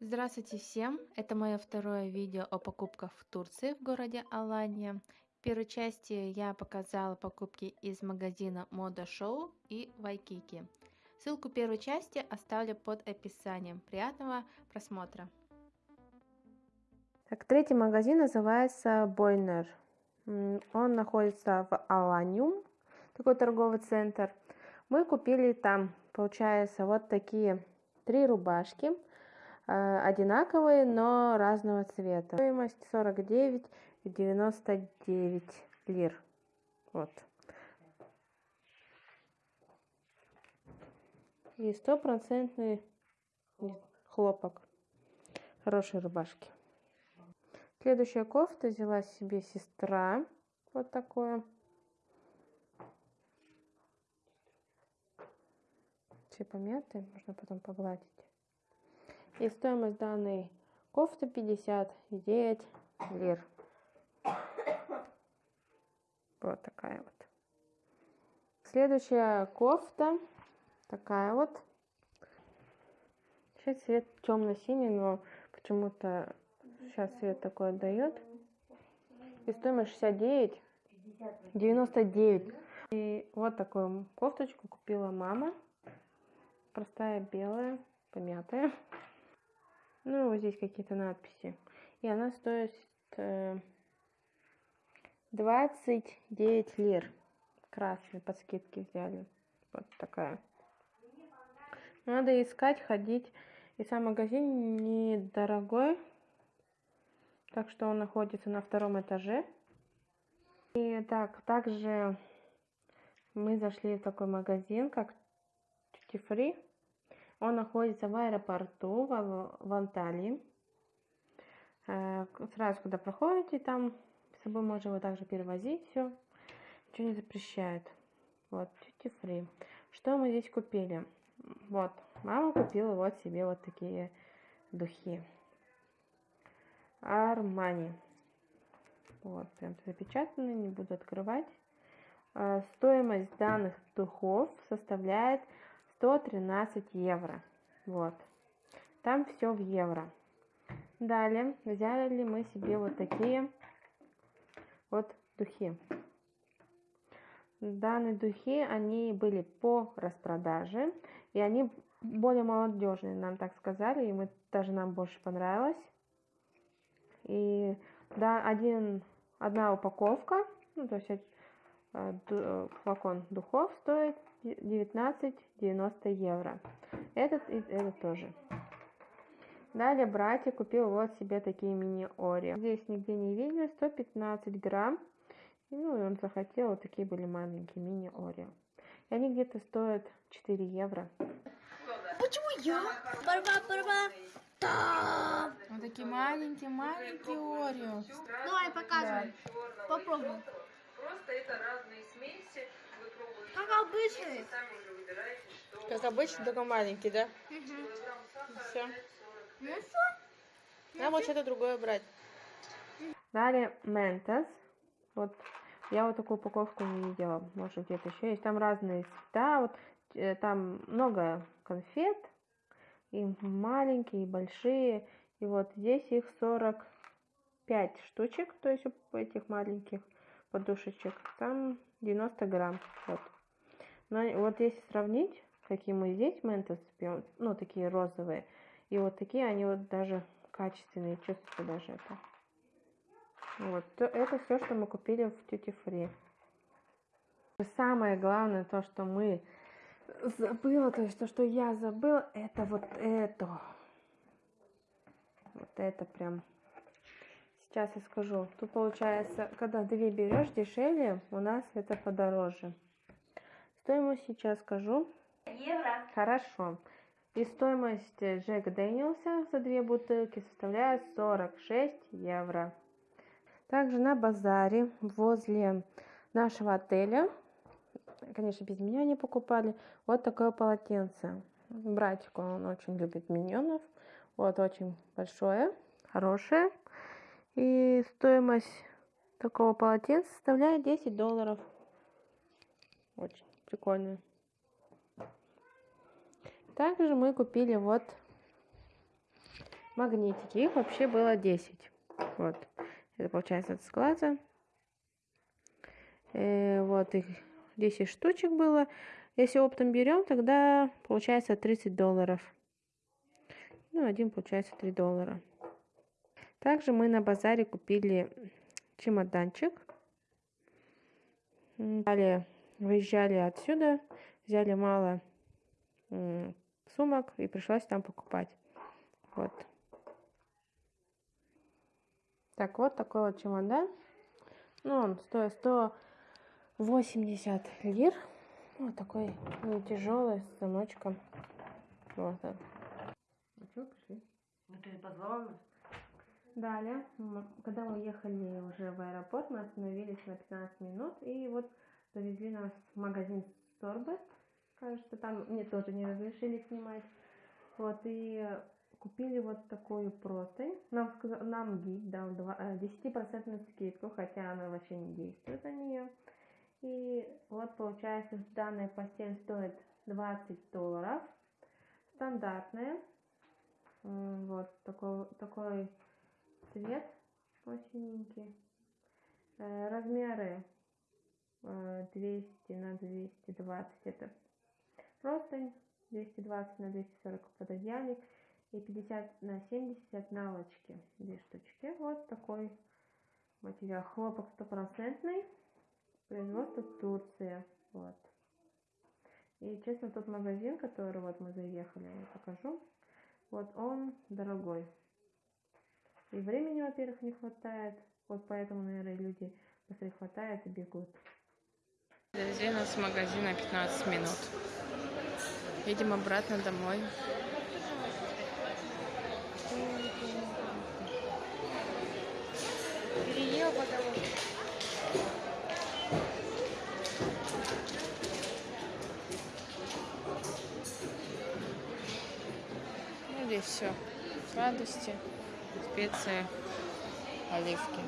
Здравствуйте всем! Это мое второе видео о покупках в Турции в городе Алания. В первой части я показала покупки из магазина Мода Шоу и Вайкики. Ссылку первой части оставлю под описанием. Приятного просмотра! Так, третий магазин называется Бойнер. Он находится в Аланиум, такой торговый центр. Мы купили там, получается, вот такие три рубашки – Э, одинаковые, но разного цвета. Стоимость 49,99 лир. Вот. И стопроцентный хлопок. Хорошие рубашки. Следующая кофта взяла себе сестра. Вот такое. Все помятые, можно потом погладить. И стоимость данной кофты 59 лир. Вот такая вот. Следующая кофта. Такая вот. Сейчас цвет темно-синий, но почему-то сейчас цвет такой отдает. И стоимость 69. 99. И вот такую кофточку купила мама. Простая белая, помятая. Ну, вот здесь какие-то надписи. И она стоит э, 29 лир. Красный, под скидки взяли. Вот такая. Надо искать, ходить. И сам магазин недорогой. Так что он находится на втором этаже. И так, также мы зашли в такой магазин, как Tutti Free. Он находится в аэропорту в, в Анталии. Э, сразу, когда проходите, там с собой можно его также перевозить, все. Ничего не запрещает. Вот, duty free. Что мы здесь купили? Вот, мама купила вот себе вот такие духи. Армани. Вот, прям запечатаны, не буду открывать. Э, стоимость данных духов составляет 113 евро. Вот. Там все в евро. Далее взяли мы себе вот такие вот духи. Данные духи, они были по распродаже, и они более молодежные, нам так сказали, и мы даже нам больше понравилось. И да, один, одна упаковка, ну, то есть флакон духов стоит 19,90 евро. Этот и этот тоже. Далее братья купил вот себе такие мини-ори. Здесь нигде не видели, 115 грамм. Ну и он захотел, вот такие были маленькие мини-ори. И они где-то стоят 4 евро. Почему я? Барба, барба. Да. Вот такие маленькие-маленькие ори. Давай, показывай. Да. Попробуй. Просто это разные смеси. Как обычный. Как обычно, только маленький, да? Угу. Все. Ну все. Нам вот что-то другое брать. Далее Ментос. Вот я вот такую упаковку не видела. Может где-то еще есть. Там разные цвета. Вот э, там много конфет. И маленькие, и большие. И вот здесь их 45 штучек. То есть у этих маленьких подушечек. Там 90 грамм. Вот. Но вот если сравнить, какие мы здесь ментос пьем, ну, такие розовые, и вот такие, они вот даже качественные, чувствуете даже это. Вот, то это все, что мы купили в Duty Free. Самое главное, то, что мы забыла, то есть то, что я забыла, это вот это. Вот это прям Сейчас я скажу. Тут получается, когда две берешь дешевле, у нас это подороже. Стоимость сейчас скажу. Евро. Хорошо. И стоимость Джек Дэниелса за две бутылки составляет 46 евро. Также на базаре возле нашего отеля, конечно, без меня не покупали, вот такое полотенце. Братик, он очень любит миньонов. Вот очень большое, хорошее. И стоимость такого полотенца составляет 10 долларов. Очень Прикольные. Также мы купили вот магнитики. Их вообще было 10. Вот. Это получается от склада. Э, вот их 10 штучек было. Если оптом берем, тогда получается 30 долларов. Ну, один получается 3 доллара. Также мы на базаре купили чемоданчик. Далее выезжали отсюда, взяли мало сумок и пришлось там покупать. Вот. Так, вот такой вот чемодан. Ну, он стоит 180 лир. Вот такой не тяжелый, с замочком. Вот он. Ну что, пришли? Ну ты позвала нас? Далее, когда мы ехали уже в аэропорт, мы остановились на 15 минут и вот завезли нас в магазин Сорбет. Кажется, там мне тоже не разрешили снимать. Вот, и купили вот такую простынь. Нам, сказа- нам гид дал два- э, 10% скидку, хотя она вообще не действует на нее. И вот получается, данная постель стоит 20 долларов. Стандартная. Вот такой, такой цвет осененький. Э, Размеры э, 200 на 220 это простынь, 220 на 240 пододеяльник и 50 на 70 наволочки, две штучки. Вот такой материал. Хлопок стопроцентный, производство Турция. Вот. И честно, тот магазин, который вот мы заехали, я покажу, вот он дорогой. И времени, во-первых, не хватает. Вот поэтому, наверное, люди быстрее хватает и бегут. Довезли нас с магазина 15 минут. Едем обратно домой. Переел потому Ну, здесь все. Сладости, специи, оливки.